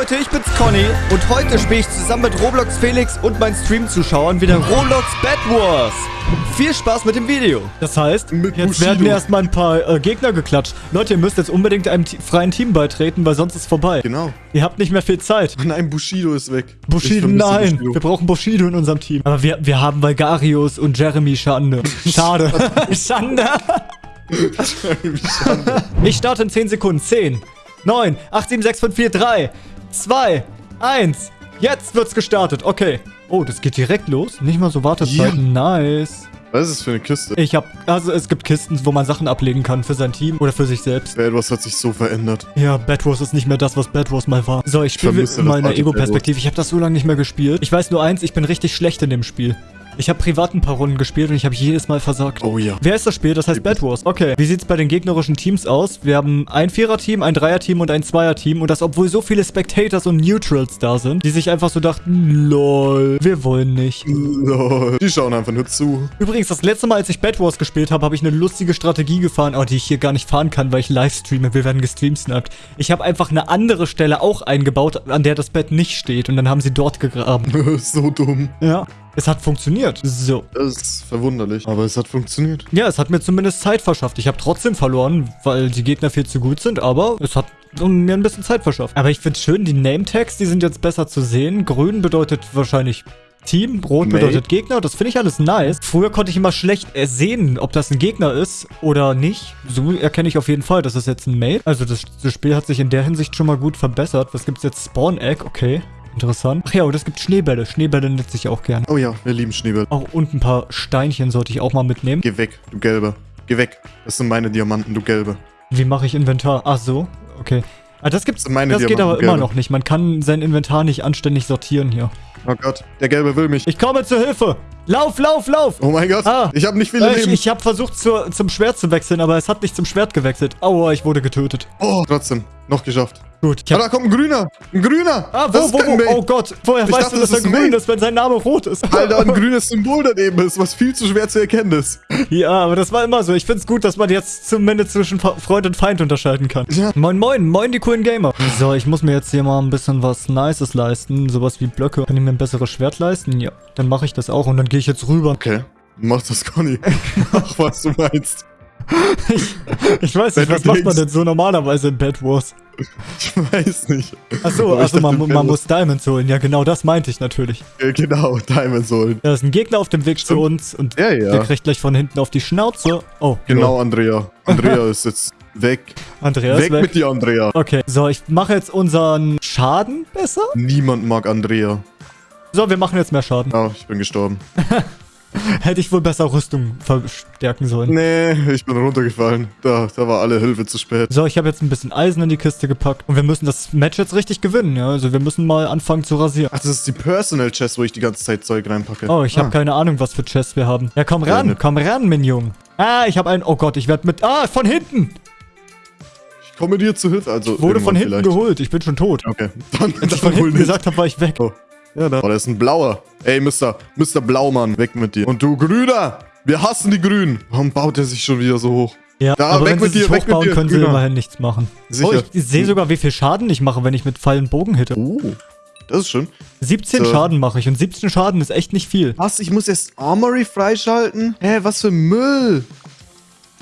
Leute, ich bin's Conny und heute spiele ich zusammen mit Roblox Felix und meinen Stream-Zuschauern wieder Roblox Bad Wars. Viel Spaß mit dem Video. Das heißt, Mit jetzt Bushido. werden erstmal ein paar äh, Gegner geklatscht. Leute, ihr müsst jetzt unbedingt einem freien Team beitreten, weil sonst ist vorbei. Genau. Ihr habt nicht mehr viel Zeit. Nein, Bushido ist weg. Bushido, nein. Bushido. Wir brauchen Bushido in unserem Team. Aber wir, wir haben Valgarius und Jeremy Schande. Schade. Schande. Ich starte in 10 Sekunden. 10, 9, 8, 7, 6, 5, 4, 3, 2, 1. Jetzt wird's gestartet. Okay. Oh, das geht direkt los. Nicht mal so Wartezeiten. Nice. Was ist das für eine Kiste? Ich hab, also es gibt Kisten, wo man Sachen ablegen kann für sein Team oder für sich selbst. Etwas hat sich so verändert. Ja, Bad Wars ist nicht mehr das, was Bad Wars mal war. So, ich spiele vermisse in alte Ego-Perspektive. Ich habe das so lange nicht mehr gespielt. Ich weiß nur eins, ich bin richtig schlecht in dem Spiel. Ich habe privat ein paar Runden gespielt und ich habe jedes Mal versagt. Oh ja. Wer ist das Spiel? Das heißt Bad Wars. Okay. Wie sieht's bei den gegnerischen Teams aus? Wir haben ein Vierer-Team, ein Dreier-Team und ein Zweier-Team. Und das, obwohl so viele Spectators und Neutrals da sind, die sich einfach so dachten, lol, wir wollen nicht. Lol. Die schauen einfach nur zu. Übrigens, das letzte Mal, als ich Bad Wars gespielt habe, habe ich eine lustige Strategie gefahren, oh, die ich hier gar nicht fahren kann, weil ich livestreame. Wir werden gestreamsnappt. Ich habe einfach eine andere Stelle auch eingebaut, an der das Bett nicht steht. Und dann haben sie dort gegraben. so dumm. Ja. Es hat funktioniert. So. Das ist verwunderlich. Aber es hat funktioniert. Ja, es hat mir zumindest Zeit verschafft. Ich habe trotzdem verloren, weil die Gegner viel zu gut sind, aber es hat mir ein bisschen Zeit verschafft. Aber ich finde schön, die Name-Tags, die sind jetzt besser zu sehen. Grün bedeutet wahrscheinlich Team, Rot Mate. bedeutet Gegner. Das finde ich alles nice. Früher konnte ich immer schlecht sehen, ob das ein Gegner ist oder nicht. So erkenne ich auf jeden Fall, das ist jetzt ein Mate. Also das, das Spiel hat sich in der Hinsicht schon mal gut verbessert. Was gibt's jetzt? Spawn Egg, okay. Interessant. Ach ja, und es gibt Schneebälle. Schneebälle nutze ich auch gern. Oh ja, wir lieben Schneeball. Auch und ein paar Steinchen sollte ich auch mal mitnehmen. Geh weg, du Gelbe. Geh weg. Das sind meine Diamanten, du Gelbe. Wie mache ich Inventar? Ach so, okay. Ah, das gibt's. Das meine das geht aber immer noch nicht. Man kann sein Inventar nicht anständig sortieren hier. Oh Gott, der Gelbe will mich. Ich komme zur Hilfe. Lauf, lauf, lauf. Oh mein Gott, Ah. ich habe nicht viele Äh, ich Leben. ich habe versucht zur, zum Schwert zu wechseln, aber es hat nicht zum Schwert gewechselt. Aua, ich wurde getötet. Oh, trotzdem. Noch geschafft. Gut. Ich hab, da kommt ein Grüner. Ein Grüner. ah, wo, wo, wo? Oh Gott. Woher Ich weißt dachte, du, dass das er grün Mate. ist, wenn sein Name rot ist? Alter, ein grünes Symbol daneben ist, was viel zu schwer zu erkennen ist. Ja, aber das war immer so. Ich find's gut, dass man jetzt zumindest zwischen Freund und Feind unterscheiden kann. Ja. Moin, moin, moin, die coolen Gamer. So, ich muss mir jetzt hier mal ein bisschen was Nices leisten. Sowas wie Blöcke. Kann ich mir ein besseres Schwert leisten? Ja. Dann mache ich das auch und dann gehe ich jetzt rüber. Okay. Mach das, Conny. Mach, was du meinst. Ich weiß Wenn nicht, was macht man denn so normalerweise in Bad Wars? Ich weiß nicht. Achso, ich also man, man muss Diamonds holen. Ja, genau das meinte ich natürlich. Äh, Genau, Diamonds holen. Da ist ein Gegner auf dem Weg zu Stimmt. uns und Ja, ja. der kriegt gleich von hinten auf die Schnauze. Oh, Genau, Andrea. Andrea ist jetzt weg. Andreas weg, weg. mit dir, Andrea. Okay, so, ich mache jetzt unseren Schaden besser. Niemand mag Andrea. So, wir machen jetzt mehr Schaden. Ah, ich bin gestorben. Hätte ich wohl besser Rüstung verstärken sollen. Nee, ich bin runtergefallen. Da, da war alle Hilfe zu spät. So, ich habe jetzt ein bisschen Eisen in die Kiste gepackt. Und wir müssen das Match jetzt richtig gewinnen, ja. Also wir müssen mal anfangen zu rasieren. Ach, das ist die Personal Chest, wo ich die ganze Zeit Zeug reinpacke. Oh, ich habe ah. keine Ahnung, was für Chests wir haben. Ja, komm ran, komm ran, Minion. Ah, ich habe einen... Oh Gott, ich werde mit... Ah, von hinten! Ich komme dir zu Hilfe. Also Wurde von hinten vielleicht. geholt. Ich bin schon tot. Okay. Dann, Als ich dann von hinten gesagt habe, war ich weg. Oh. Ja, da. Oh, da ist ein blauer. Ey, Mr. Mr. Blaumann, weg mit dir. Und du Grüner! Wir hassen die Grünen. Warum baut er sich schon wieder so hoch? Ja, Da, aber weg wenn mit sie sich dir, mit hochbauen, dir, können sie Grüner. immerhin nichts machen. Sicher. Oh, ich sehe sogar, wie viel Schaden ich mache, wenn ich mit Pfeil und Bogen hitte. Oh, das ist schön. 17 So. Schaden mache ich und 17 Schaden ist echt nicht viel. Was? Ich muss jetzt Armory freischalten? Hä, was für Müll?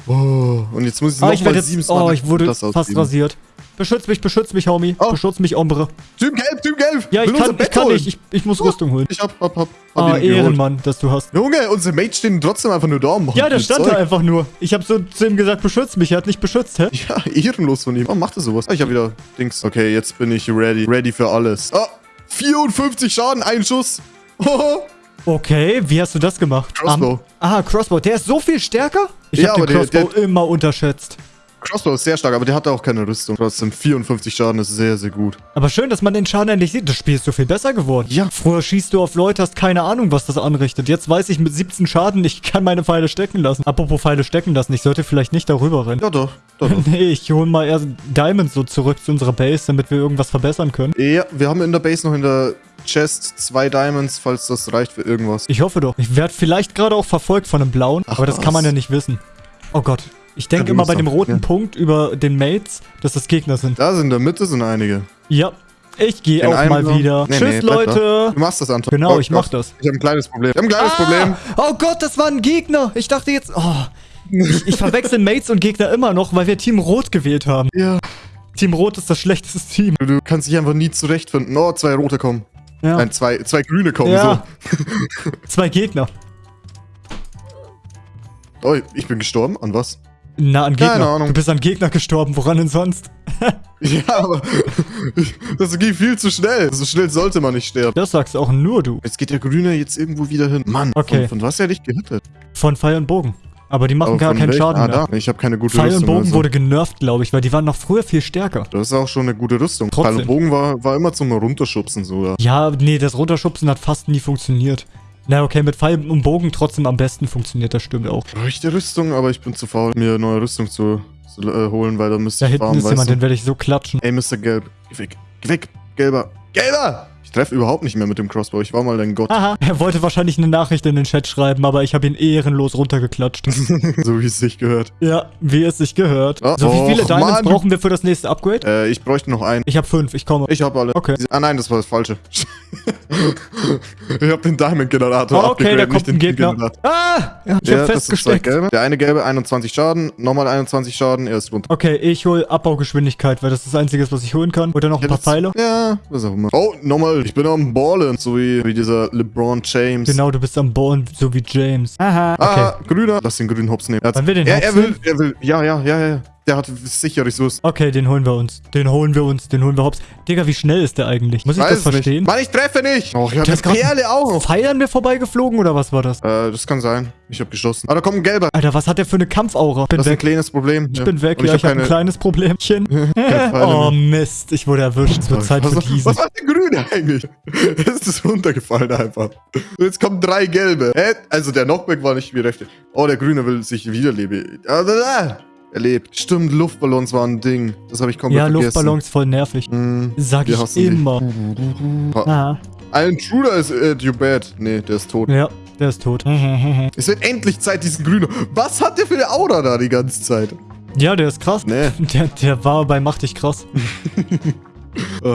Oh, und jetzt muss ich Ah, nochmal jetzt... sieben Oh, ich wurde fast rasiert. Beschütz mich, beschütz mich, Homie. Oh. Beschütz mich, Ombre. Typ Gelb, Typ Gelb! Ja, ich Will kann, ich kann holen. nicht. Ich, ich muss Rüstung holen. Ich hab, hab, hab, hab Ah, ihn geholt. Ehrenmann, dass du hast. Junge, unsere Mates stehen trotzdem einfach nur da und Ja, der stand Zeug. da einfach nur. Ich habe so zu ihm gesagt, beschütz mich. Er hat nicht beschützt, hä? Ja, ehrenlos von ihm. Warum macht er sowas? Ah, ich hab wieder Dings. Okay, jetzt bin ich ready. Ready für alles. Ah, 54 Schaden, ein Schuss. Oh, Okay, wie hast du das gemacht? Crossbow. Am- aha, Crossbow. Der ist so viel stärker? Ich Ja, habe den aber der- Crossbow immer unterschätzt. Crossbow ist sehr stark, aber der hat auch keine Rüstung. Trotzdem 54 Schaden ist sehr, sehr gut. Aber schön, dass man den Schaden endlich sieht. Das Spiel ist so viel besser geworden. Ja. Früher schießt du auf Leute, hast keine Ahnung, was das anrichtet. Jetzt weiß ich mit 17 Schaden, ich kann meine Pfeile stecken lassen. Apropos Pfeile stecken lassen, ich sollte vielleicht nicht darüber rennen. Ja, doch. doch, doch. Nee, ich hole mal erst Diamonds so zurück zu unserer Base, damit wir irgendwas verbessern können. ja, wir haben in der Base noch in der Chest zwei Diamonds, falls das reicht für irgendwas. Ich hoffe doch. Ich werde vielleicht gerade auch verfolgt von einem blauen, Ach, aber das kann man was. ja nicht wissen. Oh Gott. Ich denke immer bei dem roten ja. Punkt über den Mates, dass das Gegner sind. Da sind in der Mitte sind einige. Ja. Ich gehe auch mal so. wieder. Nee, Tschüss, nee, da. Leute. Du machst das, Anton. Genau, Oh ich mach das. Ich habe ein kleines Problem. Ich habe ein kleines Problem. Oh Gott, das war ein Gegner. Ich dachte jetzt... Oh, ich, ich verwechsel Mates und Gegner immer noch, weil wir Team Rot gewählt haben. Ja. Team Rot ist das schlechteste Team. Du, kannst dich einfach nie zurechtfinden. Oh, zwei rote kommen. Ja. Nein, zwei, zwei grüne kommen. Ja. Zwei Gegner. So. Oh, ich bin gestorben. An was? Na, an Gegner. Keine Ahnung. Du bist an Gegner gestorben. Woran denn sonst? Ja, aber das ging viel zu schnell. So schnell sollte man nicht sterben. Das sagst auch nur du. Jetzt geht der Grüne jetzt irgendwo wieder hin. Mann, Okay. von, von was er dich gehittet? Von Pfeil und Bogen. Aber die machen Aber gar keinen welchem? Schaden ah, mehr. Da. Ich habe keine gute Pfeil und Rüstung. Bogen also. wurde genervt, glaube ich, weil die waren noch früher viel stärker. Das ist auch schon eine gute Rüstung. Trotzdem. Pfeil und Bogen war, war immer zum Runterschubsen sogar. Ja, nee, das Runterschubsen hat fast nie funktioniert. Na, okay, mit Pfeil und Bogen trotzdem am besten funktioniert, das stimmt auch. Die Rüstung, aber ich bin zu faul, mir neue Rüstung zu, zu äh, holen, weil da müsste Da ich hinten farmen, ist jemand, du? den werde ich so klatschen. Ey, Mr. Gelb, geh weg, geh weg, Gelber, Gelber! Ich treffe überhaupt nicht mehr mit dem Crossbow, ich war mal dein Gott, Aha, er wollte wahrscheinlich eine Nachricht in den Chat schreiben, aber ich habe ihn ehrenlos runtergeklatscht. so wie es sich gehört. ja, wie es sich gehört. Oh, so, wie viele och, Diamonds Mann. brauchen wir für das nächste Upgrade? Äh, ich bräuchte noch einen. Ich habe fünf, ich komme. Ich habe alle. Okay. Ah nein, das war das Falsche. ich habe den Diamond-Generator Oh, okay, da kommt nicht ein den Gegner. Generator. Ah, ja, ich Ja, habe festgesteckt. Der eine gelbe 21 Schaden, nochmal 21 Schaden, er ist runter. Okay, ich hole Abbaugeschwindigkeit, weil das ist das Einzige, was ich holen kann. Oder noch ein Ja, paar das- Pfeile. Ja, was auch immer. Oh, nochmal, ich bin am Ballen, so wie, wie dieser LeBron James. Genau, du bist am Ballen, so wie James. Aha, okay. Ah, grüner. Lass den grünen Hops nehmen. Er, wir den er, Hops er will, nehmen? er will, ja, ja, ja, ja. Der hat sicher Ressourcen. Okay, den holen wir uns. Den holen wir uns. Den holen wir hops. Digga, wie schnell ist der eigentlich? Muss ich Weiß das es nicht. verstehen? Mann, ich treffe nicht. Oh, ich ist grad- Perle auch noch. Pfeil an mir vorbeigeflogen oder was war das? Äh, das kann sein. Ich habe geschossen. Ah, da kommt ein gelber. Alter, was hat der für eine Kampfaura? Bin Das ist ein weg. kleines Problem. Ich bin weg. Und Ja, ich ich habe habe ein kleines Problemchen. Oh. Mist, ich wurde erwischt. Es wird Zeit was, für diesen. was war der Grüne eigentlich? Es ist runtergefallen einfach. Und jetzt kommen drei gelbe. Hä? Also der Knockback war nicht wie rechte. Oh, der Grüne will sich wiederleben. Ah, da, da. Er lebt. Stimmt, Luftballons waren ein Ding. Das habe ich komplett Ja, vergessen. Luftballons voll nervig. Hm, Sag ich immer. Ein Intruder ist äh, you bad. Nee, der ist tot. Ja, der ist tot. Es wird endlich Zeit, diesen Grünen. Was hat der für eine Aura da die ganze Zeit? Ja, der ist krass. Nee. Der, der war bei Mach dich krass. Äh,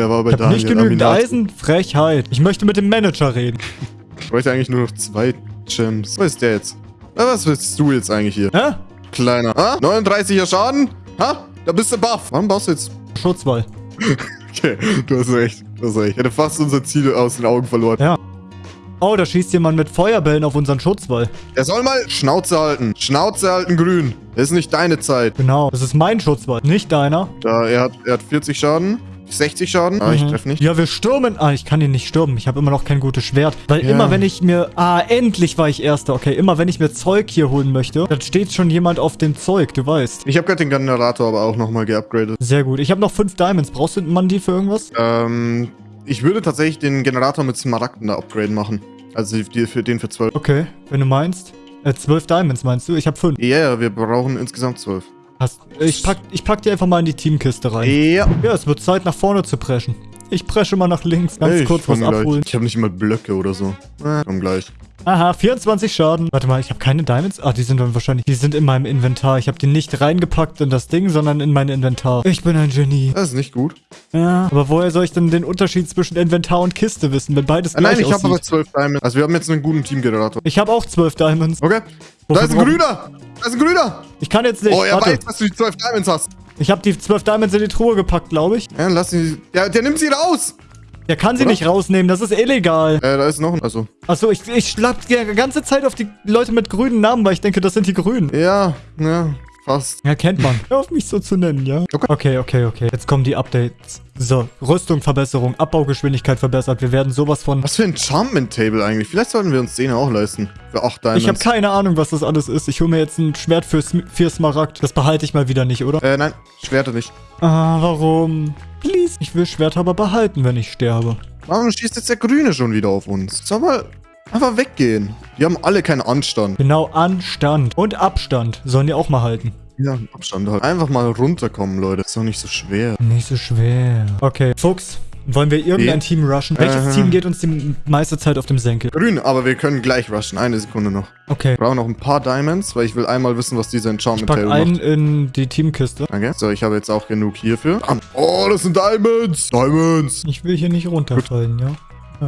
er war bei Ich Daniel. nicht genügend Aminati. Eisen. Frechheit. Ich möchte mit dem Manager reden. Ich bräuchte eigentlich nur noch zwei Gems. Was ist der jetzt? Was willst du jetzt eigentlich hier? Hä? Kleiner. Ha? 39er Schaden? Ha? Da bist du buff. Warum baust du jetzt? Schutzwall. Okay, du hast recht. Du hast recht. Ich hätte fast unser Ziel aus den Augen verloren. Ja. Oh, da schießt jemand mit Feuerbällen auf unseren Schutzwall. Er soll mal Schnauze halten. Schnauze halten, grün. Das ist nicht deine Zeit. Genau. Das ist mein Schutzwall, nicht deiner. Da, er hat, er hat 40 Schaden. 60 Schaden. Ah, ich Mhm. treffe nicht. Ja, wir stürmen. Ah, ich kann ihn nicht stürmen. Ich habe immer noch kein gutes Schwert. Weil Ja. immer, wenn ich mir... Ah, endlich war ich Erster. Okay, immer, wenn ich mir Zeug hier holen möchte, dann steht schon jemand auf dem Zeug, du weißt. Ich habe gerade den Generator aber auch nochmal geupgradet. Sehr gut. Ich habe noch fünf Diamonds. Brauchst du man die für irgendwas? Ähm, ich würde tatsächlich den Generator mit Smaragden da upgraden machen. Also die, für den für 12. Okay, wenn du meinst. Äh, zwölf Diamonds meinst du? Ich habe fünf. Ja, yeah, wir brauchen insgesamt 12. Hast, ich, pack, ich pack die einfach mal in die Teamkiste rein. Ja. Ja, es wird Zeit, nach vorne zu preschen. Ich presche mal nach links. Ganz Ey, ich kurz was komm gleich. abholen. Ich habe nicht mal Blöcke oder so. Äh, komm gleich. Aha, 24 Schaden. Warte mal, ich habe keine Diamonds. Ah, die sind dann wahrscheinlich... Die sind in meinem Inventar. Ich habe die nicht reingepackt in das Ding, sondern in mein Inventar. Ich bin ein Genie. Das ist nicht gut. Ja, aber woher soll ich denn den Unterschied zwischen Inventar und Kiste wissen, wenn beides Ah, gleich nein, ich habe aber 12 Diamonds. Also wir haben jetzt einen guten Teamgenerator. Ich habe auch 12 Diamonds. Okay. Wofür da ist ein Grüner. Da ist ein Grüner. Ich kann jetzt nicht. oh, er Warte. weiß, dass du die 12 Diamonds hast. Ich habe die 12 Diamonds in die Truhe gepackt, glaube ich. Ja, lass ihn. Ja, der nimmt sie raus. Der kann sie Oder? nicht rausnehmen, das ist illegal. Äh, da ist noch ein. Also. Achso, ich, ich schlag die ganze Zeit auf die Leute mit grünen Namen, weil ich denke, das sind die Grünen. Ja, ja, fast. Ja, kennt man. Hör auf mich so zu nennen, ja? Okay. Okay, okay, okay. Jetzt kommen die Updates. So, Rüstung Verbesserung, Abbaugeschwindigkeit verbessert. Wir werden sowas von... Was für ein Enchantment-Table eigentlich? Vielleicht sollten wir uns den auch leisten. Für 8 Diamonds. Ich habe keine Ahnung, was das alles ist. Ich hole mir jetzt ein Schwert für, Sm- für Smaragd. Das behalte ich mal wieder nicht, oder? Äh, nein, Schwerte nicht. Ah, warum? Please. Ich will Schwert aber behalten, wenn ich sterbe. Warum schießt jetzt der Grüne schon wieder auf uns? Soll mal einfach weggehen. Die haben alle keinen Anstand. Genau, Anstand und Abstand sollen die auch mal halten. Ja, Abstand halt. Einfach mal runterkommen, Leute. Ist doch nicht so schwer. Nicht so schwer. Okay, Fuchs, Wollen wir irgendein Nee. Team rushen? Welches Äh. Team geht uns die meiste Zeit auf dem Senkel? Grün, aber wir können gleich rushen. Eine Sekunde noch. Okay. Wir brauchen noch ein paar Diamonds, weil ich will einmal wissen, was dieser Ich Enchantment Table einen macht. in die Teamkiste. Okay. So, ich habe jetzt auch genug hierfür. Oh, das sind Diamonds! Diamonds! Ich will hier nicht runterfallen, ja?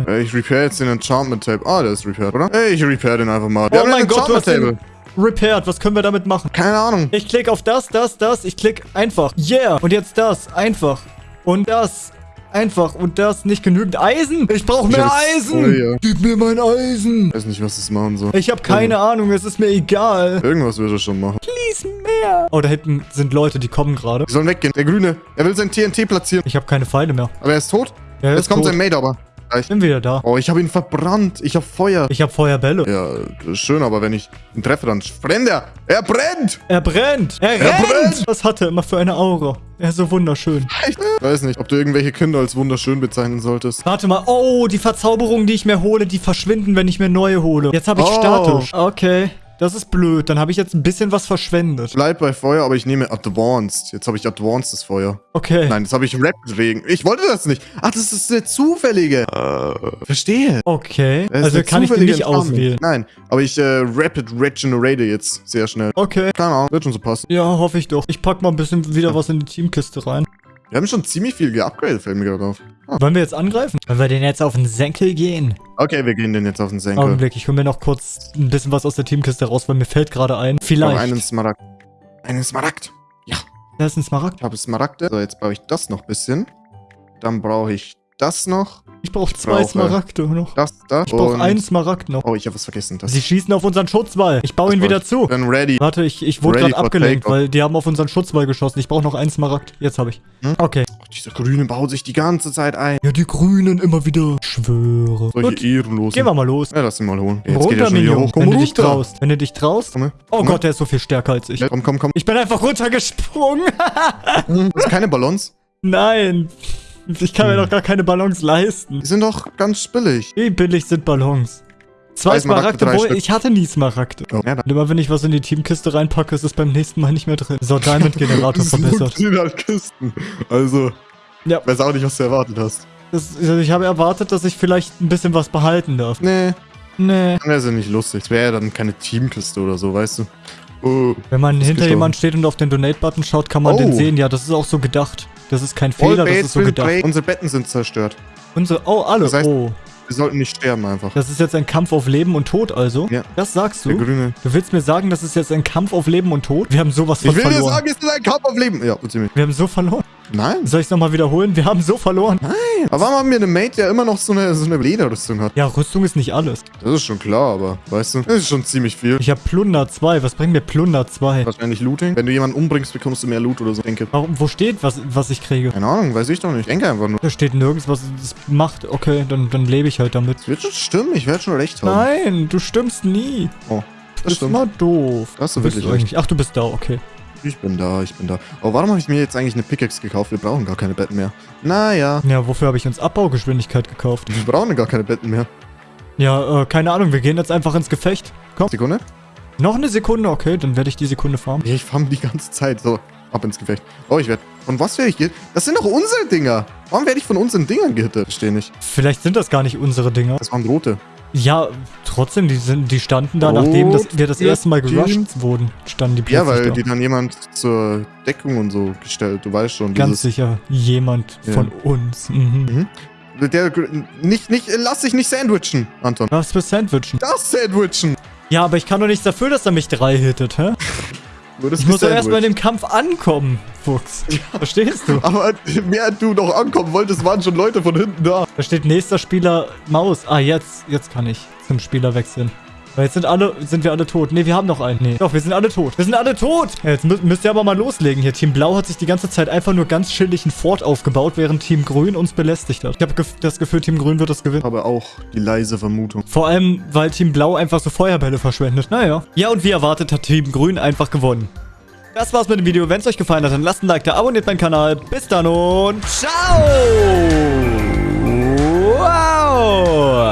Äh, Ich repair jetzt den Enchantment Table. Ah, der ist repaired, oder? Ey, ich repair den einfach mal. Wir Oh haben mein ein Gott, du hast den repaired. Was können wir damit machen? Keine Ahnung. Ich klick auf das, das, das. Ich klick einfach. Yeah. Und jetzt das. Einfach. Und das. Einfach. Und das. Nicht genügend Eisen. Ich brauche Ich mehr hab Eisen. Feuer. Gib mir mein Eisen. Ich weiß nicht, was das machen soll. Ich habe keine Ahnung. Es ist mir egal. Irgendwas wird er schon machen. Please mehr. Oh, da hinten sind Leute, die kommen gerade. Die sollen weggehen. Der Grüne, er will sein TNT platzieren. Ich habe keine Pfeile mehr. Aber er ist tot. Ja, er Jetzt ist kommt tot. sein Mate aber. Ich bin wieder da. Oh, ich habe ihn verbrannt. Ich habe Feuer. Ich habe Feuerbälle. Ja, schön, aber wenn ich ihn treffe, dann brennt er. Er brennt! Er brennt. Er, Er rennt. brennt. Was hat er immer für eine Aura? Er ist so wunderschön. Ich weiß nicht, ob du irgendwelche Kinder als wunderschön bezeichnen solltest. Warte mal. Oh, die Verzauberungen, die ich mir hole, die verschwinden, wenn ich mir neue hole. Jetzt habe ich Oh. statisch. Okay. Das ist blöd. Dann habe ich jetzt ein bisschen was verschwendet. Bleib bei Feuer, aber ich nehme Advanced. Jetzt habe ich Advanced Feuer. Okay. Nein, jetzt habe ich Rapid Regen. Ich wollte das nicht. Ach, das ist der zufällige. Äh, verstehe. Okay. Das Also kann ich den nicht Enchantment. auswählen. Nein, aber ich äh, Rapid Regenerate jetzt sehr schnell. Okay. Keine Ahnung, wird schon so passen. Ja, hoffe ich doch. Ich pack mal ein bisschen wieder was in die Teamkiste rein. Wir haben schon ziemlich viel geupgradet, fällt mir gerade auf. Ah. Wollen wir jetzt angreifen? Wollen wir den jetzt auf den Senkel gehen? Okay, wir gehen den jetzt auf den Senkel. Augenblick, ich hole mir noch kurz ein bisschen was aus der Teamkiste raus, weil mir fällt gerade ein. Ich Vielleicht. einen Smaragd. Einen Smaragd. Da ist ein Smaragd. Ich habe Smaragde. So, jetzt brauche ich das noch ein bisschen. Dann brauche ich das noch. Ich brauche zwei brauche- Smaragde noch. Das, das. Ich brauche einen Smaragd noch. Oh, ich habe was vergessen. Das Sie schießen auf unseren Schutzwall. Ich baue ihn wieder ich. zu. Dann ready. Warte, ich, ich wurde gerade abgelenkt, weil die haben auf unseren Schutzwall geschossen. Ich brauche noch einen Smaragd. Jetzt habe ich. Hm? Okay. Oh, dieser Grüne baut sich die ganze Zeit ein. Ja, die Grünen immer wieder. Schwöre. Solche Gut, Ehrenlosen. gehen wir mal los. Ja, lass ihn mal holen. Jetzt geht runter, er hier Minion. hoch. Komm Wenn du dich runter. traust. Wenn du dich traust. Komm. Oh Komm Gott, der ist so viel stärker als ich. Komm, komm, komm. Ich bin einfach runtergesprungen. Das ist keine Ballons. Nein. Ich kann mir doch gar keine Ballons leisten. Die sind doch ganz billig. Wie billig sind Ballons? Zwei Smaragde, wo ich hatte nie Smaragde. Oh, ja. Und immer wenn ich was in die Teamkiste reinpacke, ist es beim nächsten Mal nicht mehr drin. So, Diamond-Generator verbessert. halt Kisten. Also, Ja. weiß auch nicht, was du erwartet hast. Das, also ich habe erwartet, dass ich vielleicht ein bisschen was behalten darf. Nee, Nee. dann wäre es ja nicht lustig. Es wäre ja dann keine Teamkiste oder so, weißt du. Oh, Wenn man hinter jemand steht und auf den Donate-Button schaut, kann man Oh. den sehen. Ja, das ist auch so gedacht. Das ist kein Fehler, das ist so gedacht. Unsere Betten sind zerstört. Unsere, oh, alle. Das heißt- oh. Wir sollten nicht sterben einfach. Das ist jetzt ein Kampf auf Leben und Tod also? Ja. Das sagst Der du? Grüne. Du willst mir sagen, das ist jetzt ein Kampf auf Leben und Tod? Wir haben sowas von Ich will dir verloren. sagen, es ist ein Kampf auf Leben. Ja, ziemlich. Wir haben so verloren. Nein. Soll ich es nochmal wiederholen? Wir haben so verloren. Aber warum haben wir eine Mate, der immer noch so eine, so eine Lederrüstung hat? Ja, Rüstung ist nicht alles. Das ist schon klar, aber weißt du, das ist schon ziemlich viel. Ich habe Plunder 2. Was bringt mir Plunder 2? Wahrscheinlich Looting. Wenn du jemanden umbringst, bekommst du mehr Loot oder so. Denke. Warum, wo steht, was, was ich kriege? Keine Ahnung, weiß ich doch nicht. Denke einfach nur. Da steht nirgends, was es macht. Okay, dann, dann lebe ich halt damit. Es wird schon stimmen, ich werde schon recht haben. Nein, du stimmst nie. Oh, Das das ist mal doof. Da hast du Wo bist wirklich recht. Ach, du bist da, okay. Ich bin da, ich bin da. Oh, warum habe ich mir jetzt eigentlich eine Pickaxe gekauft? Wir brauchen gar keine Betten mehr. Naja, Ja, wofür habe ich uns Abbaugeschwindigkeit gekauft? wir brauchen gar keine Betten mehr. Ja, äh, keine Ahnung, wir gehen jetzt einfach ins Gefecht. Komm, Sekunde. noch eine Sekunde, okay, dann werde ich die Sekunde farmen. Ja, ich farm die ganze Zeit. So, ab ins Gefecht. Oh, ich werde. Von was werde ich gehittet? Das sind doch unsere Dinger. Warum werde ich von unseren Dingern gehittet? Verstehe nicht. Vielleicht sind das gar nicht unsere Dinger. Das waren rote. Ja, trotzdem, die, sind, die standen da, Rot nachdem das, wir das erste Mal gerusht wurden, standen die Ja, plötzlich weil da. die dann jemand zur Deckung und so gestellt. Du weißt schon. Ganz sicher jemand Ja. von uns. Mhm. Der, nicht, nicht, lass dich nicht sandwichen, Anton. Was für Sandwichen? Das Sandwichen. Ja, aber ich kann doch nichts dafür, dass er mich drei hittet, hä? Ich muss doch erstmal in dem Kampf ankommen, Fuchs. Verstehst du? Aber mehr du noch ankommen wolltest, waren schon Leute von hinten da. Da steht nächster Spieler Maus. Ah, jetzt, jetzt kann ich zum Spieler wechseln. Weil jetzt sind alle, sind wir alle tot. Ne, wir haben noch einen. Nee. Doch, wir sind alle tot. Wir sind alle tot! Ja, jetzt mü müsst ihr aber mal loslegen hier. Team Blau hat sich die ganze Zeit einfach nur ganz chillig einen Fort aufgebaut, während Team Grün uns belästigt hat. Ich habe das Gefühl, Team Grün wird das gewinnen. Aber auch die leise Vermutung. Vor allem, weil Team Blau einfach so Feuerbälle verschwendet. Naja. Ja, und wie erwartet hat Team Grün einfach gewonnen. Das war's mit dem Video. Wenn es euch gefallen hat, dann lasst ein Like da, abonniert meinen Kanal. Bis dann und ciao! Wow!